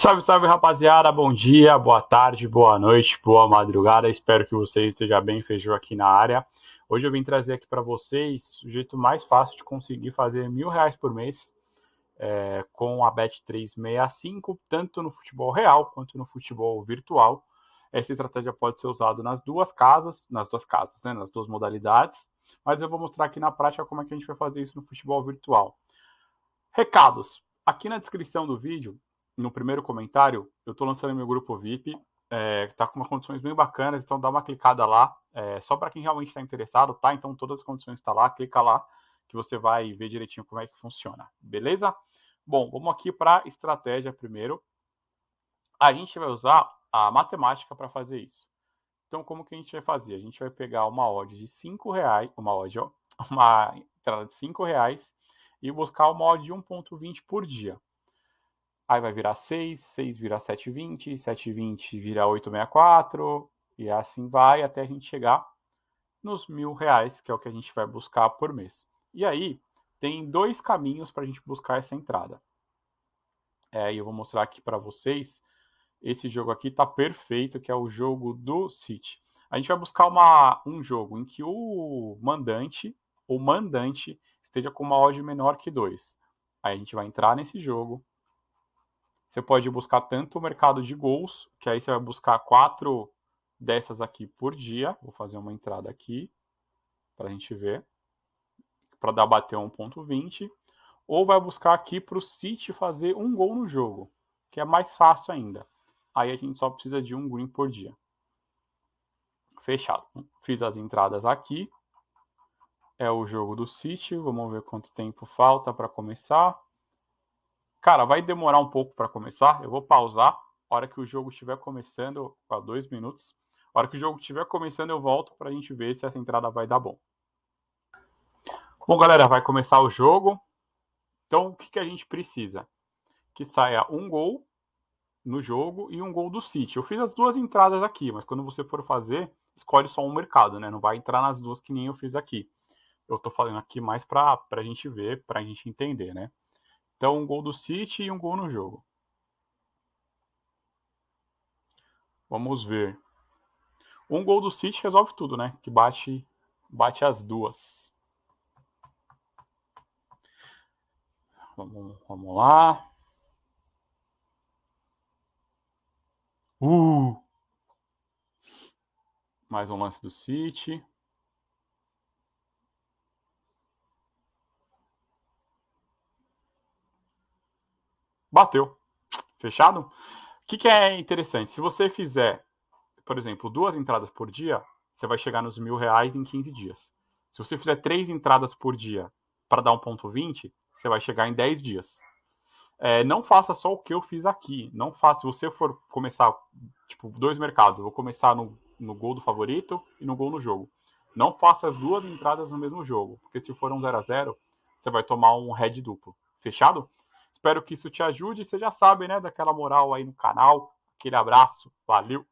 Salve, salve rapaziada, bom dia, boa tarde, boa noite, boa madrugada. Espero que você esteja bem, feijão aqui na área. Hoje eu vim trazer aqui para vocês o jeito mais fácil de conseguir fazer mil reais por mês é, com a Bet365, tanto no futebol real quanto no futebol virtual. Essa estratégia pode ser usada nas duas casas, nas duas casas, né, nas duas modalidades, mas eu vou mostrar aqui na prática como é que a gente vai fazer isso no futebol virtual. Recados. Aqui na descrição do vídeo no primeiro comentário, eu estou lançando meu grupo VIP, é, tá com umas condições bem bacanas, então dá uma clicada lá, é, só para quem realmente está interessado, tá? Então todas as condições estão tá lá, clica lá que você vai ver direitinho como é que funciona, beleza? Bom, vamos aqui para estratégia primeiro. A gente vai usar a matemática para fazer isso. Então, como que a gente vai fazer? A gente vai pegar uma odd de 5 reais, uma odd, ó, uma entrada de 5 reais e buscar uma odd de 1.20 por dia. Aí vai virar 6, 6 vira 720, 720 vira 864, e assim vai até a gente chegar nos mil reais, que é o que a gente vai buscar por mês. E aí, tem dois caminhos para a gente buscar essa entrada. É, eu vou mostrar aqui para vocês. Esse jogo aqui está perfeito, que é o jogo do City. A gente vai buscar uma, um jogo em que o mandante, o mandante, esteja com uma odd menor que 2. Aí a gente vai entrar nesse jogo, você pode buscar tanto o mercado de gols, que aí você vai buscar quatro dessas aqui por dia. Vou fazer uma entrada aqui para a gente ver, para dar bater 1.20. Ou vai buscar aqui para o City fazer um gol no jogo, que é mais fácil ainda. Aí a gente só precisa de um green por dia. Fechado. Fiz as entradas aqui. É o jogo do City. Vamos ver quanto tempo falta para começar. Cara, vai demorar um pouco para começar. Eu vou pausar. A hora que o jogo estiver começando, para dois minutos. A hora que o jogo estiver começando, eu volto para a gente ver se essa entrada vai dar bom. Bom, galera, vai começar o jogo. Então, o que, que a gente precisa? Que saia um gol no jogo e um gol do City. Eu fiz as duas entradas aqui, mas quando você for fazer, escolhe só um mercado, né? Não vai entrar nas duas que nem eu fiz aqui. Eu estou falando aqui mais para a gente ver, para a gente entender, né? Então, um gol do City e um gol no jogo. Vamos ver. Um gol do City resolve tudo, né? Que bate, bate as duas. Vamos, vamos lá. Uh! Mais um lance do City. Bateu. Fechado? O que, que é interessante? Se você fizer, por exemplo, duas entradas por dia, você vai chegar nos mil reais em 15 dias. Se você fizer três entradas por dia para dar um ponto 20, você vai chegar em 10 dias. É, não faça só o que eu fiz aqui. Não faça. Se você for começar, tipo, dois mercados, eu vou começar no, no gol do favorito e no gol no jogo. Não faça as duas entradas no mesmo jogo, porque se for um 0 a 0 você vai tomar um head duplo. Fechado? Espero que isso te ajude. Você já sabe, né, daquela moral aí no canal. Aquele abraço. Valeu!